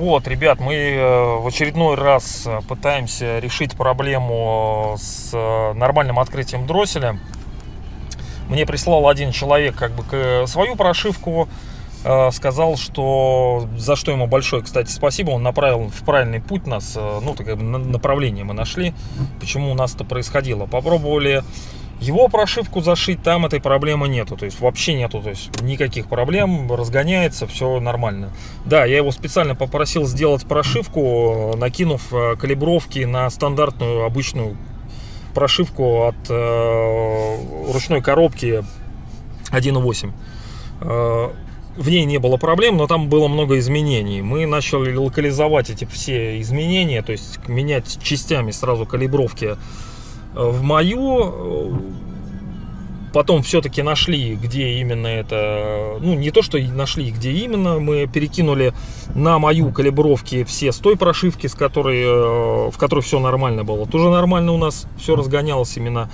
Вот, ребят, мы э, в очередной раз э, пытаемся решить проблему с э, нормальным открытием дросселя. Мне прислал один человек как бы свою прошивку, сказал, что за что ему большое, кстати, спасибо, он направил в правильный путь нас, э, ну, так как бы на- направление мы нашли, почему у нас это происходило. Попробовали его прошивку зашить, там этой проблемы нету, то есть вообще нету, то есть никаких проблем, разгоняется, все нормально. Да, я его специально попросил сделать прошивку, накинув э, калибровки на стандартную обычную прошивку от э, ручной коробки 1.8. В ней не было проблем, но там было много изменений. Мы начали локализовать эти все изменения, то есть менять частями сразу калибровки э, в мою. Потом все-таки нашли, где именно это, ну не то, что нашли, где именно, мы перекинули на мою калибровки все с той прошивки, с которой, э, в которой все нормально было. Тоже нормально у нас все разгонялось именно.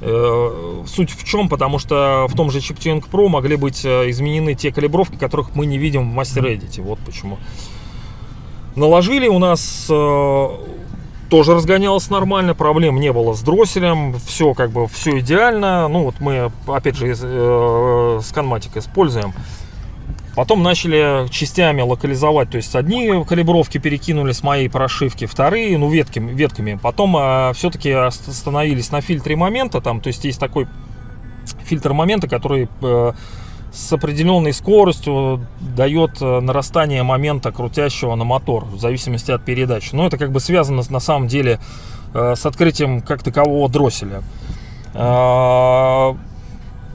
Э, Суть в чем? Потому что в том же ChipTuning Pro могли быть э, изменены те калибровки, которых мы не видим в Master Edit. Вот почему. Наложили у нас э, тоже разгонялось нормально, проблем не было с дросселем, все как бы все идеально. Ну вот мы опять же э, сканматик используем. Потом начали частями локализовать, то есть одни калибровки перекинули с моей прошивки, вторые, ну ветками, ветками. Потом э, все-таки остановились на фильтре момента, там, то есть есть такой фильтр момента, который э, с определенной скоростью дает э, нарастание момента крутящего на мотор в зависимости от передачи. Но это как бы связано на самом деле э, с открытием как такового дросселя. Э,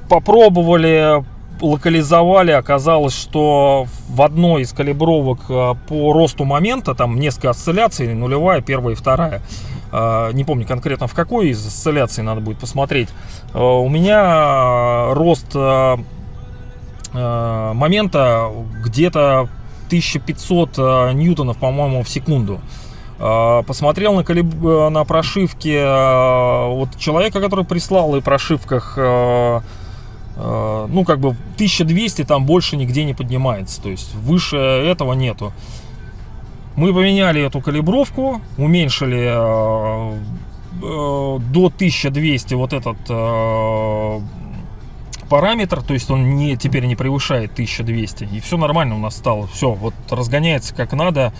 Попробовали, локализовали, оказалось, что в одной из калибровок э, по росту момента, там несколько осцилляций, нулевая, первая и вторая, э, не помню конкретно в какой из осцилляций надо будет посмотреть, э, у меня рост момента где-то 1500 э, ньютонов, по-моему, в секунду. Посмотрел на, калиб... на прошивке вот человека, который прислал, и прошивках, ну, как бы 1200 там больше нигде не поднимается. То есть выше этого нету. Мы поменяли эту калибровку, уменьшили э, э, до 1200 вот этот э, параметр, то есть он не, теперь не превышает 1200, и все нормально у нас стало, все, вот разгоняется как надо,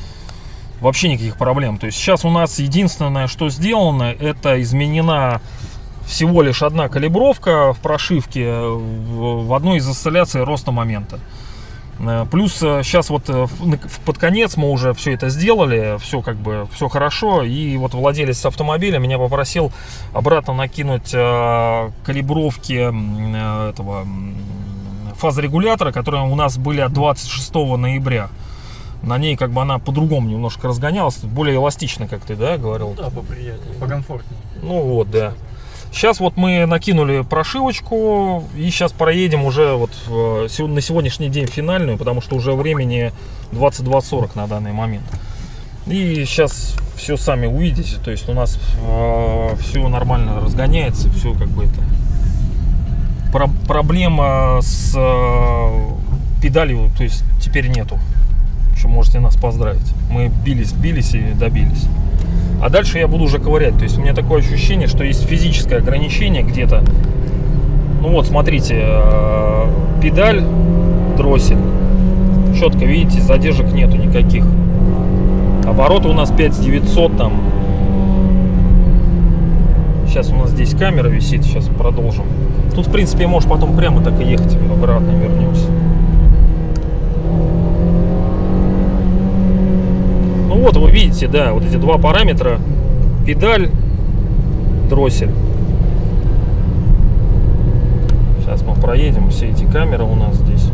вообще никаких проблем. То есть сейчас у нас единственное, что сделано, это изменена всего лишь одна калибровка в прошивке в, в одной из осцилляций роста момента. Э, Плюс сейчас вот э, в- на- в- под конец мы уже все это сделали, все как бы все хорошо. И вот владелец автомобиля меня попросил обратно накинуть э, калибровки э, этого фазорегулятора, которые у нас были от 26 ноября. На ней как бы она по-другому немножко разгонялась, более эластично, как ты, да, говорил? Да, поприятнее, покомфортнее. Ну вот, да. Сейчас вот мы накинули прошивочку и сейчас проедем уже вот сего- на сегодняшний день финальную, потому что уже времени 22.40 на данный момент. И сейчас все сами увидите, то есть у нас все нормально разгоняется, все как бы это. Про- проблема с э, педалью, то есть теперь нету. Что можете нас поздравить. Мы бились, бились и добились. А дальше я буду уже ковырять. То есть у меня такое ощущение, что есть физическое ограничение где-то. Ну вот, смотрите, э, педаль, дроссель. Четко, видите, задержек нету никаких. Обороты у нас 5900 там. Сейчас у нас здесь камера висит, сейчас продолжим. Тут, в принципе, можешь потом прямо так и ехать, обратно вернемся. Вот, вы видите, да, вот эти два параметра. Педаль, дроссель. Сейчас мы проедем все эти камеры у нас здесь.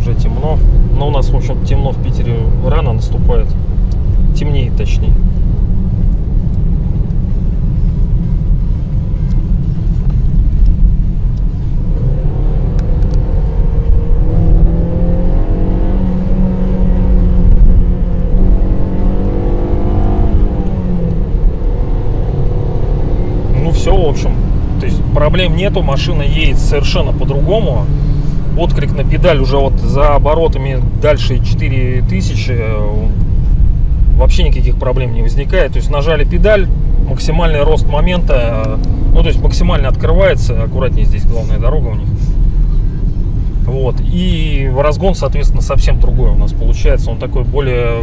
Уже темно. Но у нас, в общем, темно в Питере рано наступает. Темнеет, точнее. в общем, то есть проблем нету, машина едет совершенно по-другому. Отклик на педаль уже вот за оборотами дальше 4000, э, вообще никаких проблем не возникает. То есть нажали педаль, максимальный рост момента, э, ну то есть максимально открывается, аккуратнее здесь главная дорога у них. Вот, и разгон, соответственно, совсем другой у нас получается, он такой более,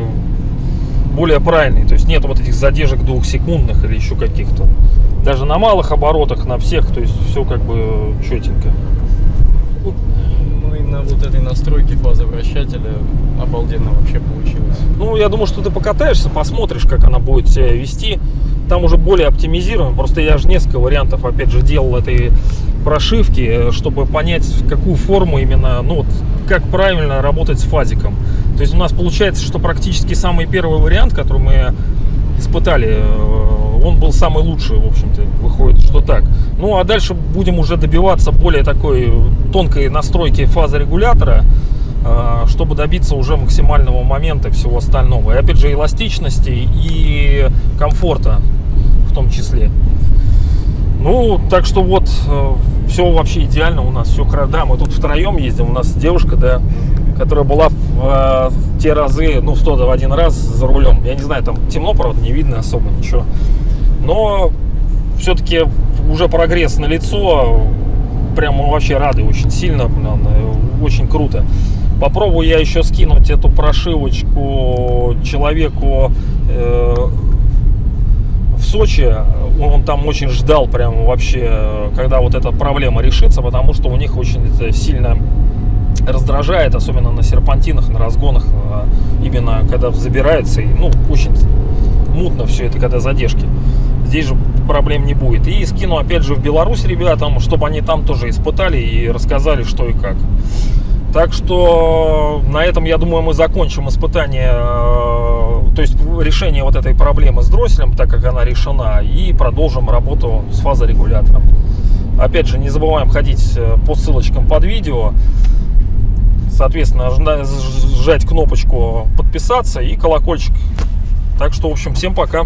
более правильный, то есть нет вот этих задержек двухсекундных или еще каких-то. Даже на малых оборотах, на всех, то есть все как бы четенько. Ну и на вот этой настройке фазовращателя обалденно вообще получилось. Ну, я думаю, что ты покатаешься, посмотришь, как она будет себя вести. Там уже более оптимизирован. Просто я же несколько вариантов, опять же, делал этой прошивки, чтобы понять, какую форму именно, ну, вот, как правильно работать с фазиком. То есть у нас получается, что практически самый первый вариант, который мы испытали, э, он был самый лучший, в общем-то, выходит, что так. Ну, а дальше будем уже добиваться более такой тонкой настройки фазорегулятора, э, чтобы добиться уже максимального момента всего остального. И опять же, эластичности и комфорта в том числе. Ну, так что вот, все вообще идеально у нас, все Да, мы тут втроем ездим, у нас девушка, да, которая была в, э, в те разы, ну, в тот в один раз за рулем. Я не знаю, там темно, правда, не видно особо ничего. Но все-таки уже прогресс на лицо, прям мы вообще рады очень сильно, блин, очень круто. Попробую я еще скинуть эту прошивочку человеку э, в Сочи, он там очень ждал прям вообще, когда вот эта проблема решится, потому что у них очень это сильно раздражает, особенно на серпантинах, на разгонах, а, именно когда забирается, и, ну, очень мутно все это, когда задержки. Здесь же проблем не будет. И скину опять же в Беларусь ребятам, чтобы они там тоже испытали и рассказали, что и как. Так что на этом, я думаю, мы закончим испытание, э, то есть решение вот этой проблемы с дросселем, так как она решена, и продолжим работу с фазорегулятором. Опять же, не забываем ходить э, по ссылочкам под видео, соответственно, сжать кнопочку подписаться и колокольчик. Так что, в общем, всем пока.